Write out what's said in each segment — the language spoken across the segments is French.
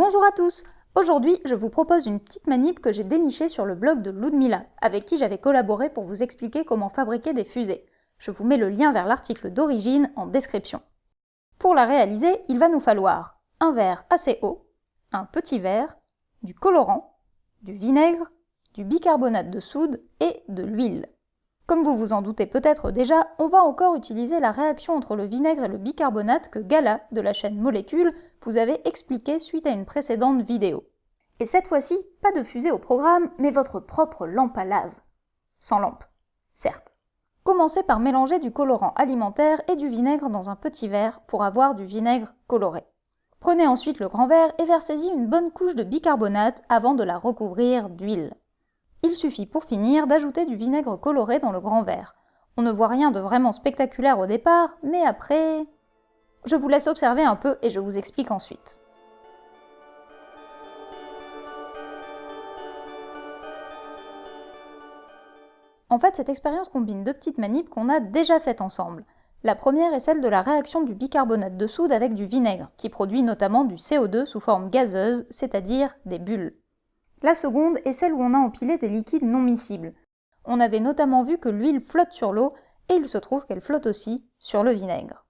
à tous Aujourd'hui, je vous propose une petite manip que j'ai dénichée sur le blog de Ludmila, avec qui j'avais collaboré pour vous expliquer comment fabriquer des fusées. Je vous mets le lien vers l'article d'origine en description. Pour la réaliser, il va nous falloir un verre assez haut, un petit verre, du colorant, du vinaigre, du bicarbonate de soude et de l'huile. Comme vous vous en doutez peut-être déjà, on va encore utiliser la réaction entre le vinaigre et le bicarbonate que Gala, de la chaîne Molécule, vous avait expliqué suite à une précédente vidéo. Et cette fois-ci, pas de fusée au programme, mais votre propre lampe à lave. Sans lampe, certes. Commencez par mélanger du colorant alimentaire et du vinaigre dans un petit verre pour avoir du vinaigre coloré. Prenez ensuite le grand verre et versez-y une bonne couche de bicarbonate avant de la recouvrir d'huile. Il suffit pour finir d'ajouter du vinaigre coloré dans le grand verre. On ne voit rien de vraiment spectaculaire au départ, mais après... Je vous laisse observer un peu et je vous explique ensuite. En fait, cette expérience combine deux petites manips qu'on a déjà faites ensemble. La première est celle de la réaction du bicarbonate de soude avec du vinaigre, qui produit notamment du CO2 sous forme gazeuse, c'est-à-dire des bulles. La seconde est celle où on a empilé des liquides non miscibles. On avait notamment vu que l'huile flotte sur l'eau, et il se trouve qu'elle flotte aussi sur le vinaigre.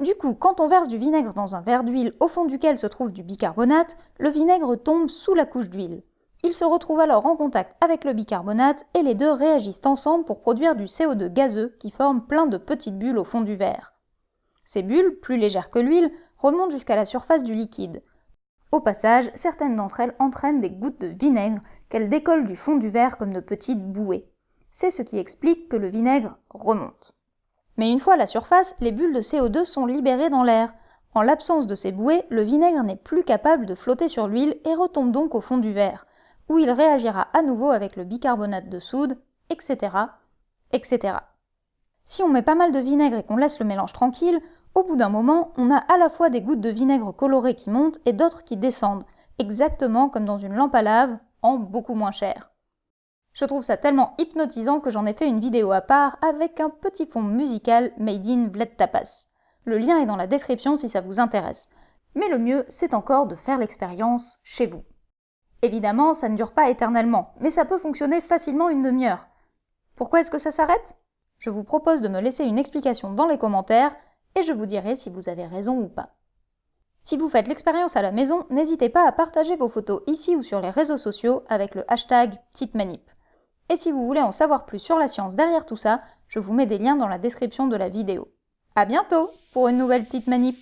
Du coup, quand on verse du vinaigre dans un verre d'huile au fond duquel se trouve du bicarbonate, le vinaigre tombe sous la couche d'huile. Il se retrouve alors en contact avec le bicarbonate et les deux réagissent ensemble pour produire du CO2 gazeux qui forme plein de petites bulles au fond du verre. Ces bulles, plus légères que l'huile, remontent jusqu'à la surface du liquide. Au passage, certaines d'entre elles entraînent des gouttes de vinaigre qu'elles décollent du fond du verre comme de petites bouées. C'est ce qui explique que le vinaigre remonte. Mais une fois à la surface, les bulles de CO2 sont libérées dans l'air. En l'absence de ces bouées, le vinaigre n'est plus capable de flotter sur l'huile et retombe donc au fond du verre, où il réagira à nouveau avec le bicarbonate de soude, etc., etc. Si on met pas mal de vinaigre et qu'on laisse le mélange tranquille, au bout d'un moment, on a à la fois des gouttes de vinaigre coloré qui montent et d'autres qui descendent, exactement comme dans une lampe à lave, en beaucoup moins cher. Je trouve ça tellement hypnotisant que j'en ai fait une vidéo à part avec un petit fond musical made in Vled Tapas. Le lien est dans la description si ça vous intéresse. Mais le mieux, c'est encore de faire l'expérience chez vous. Évidemment, ça ne dure pas éternellement, mais ça peut fonctionner facilement une demi-heure. Pourquoi est-ce que ça s'arrête? Je vous propose de me laisser une explication dans les commentaires et je vous dirai si vous avez raison ou pas. Si vous faites l'expérience à la maison, n'hésitez pas à partager vos photos ici ou sur les réseaux sociaux avec le hashtag petite manip. Et si vous voulez en savoir plus sur la science derrière tout ça, je vous mets des liens dans la description de la vidéo. A bientôt pour une nouvelle petite manip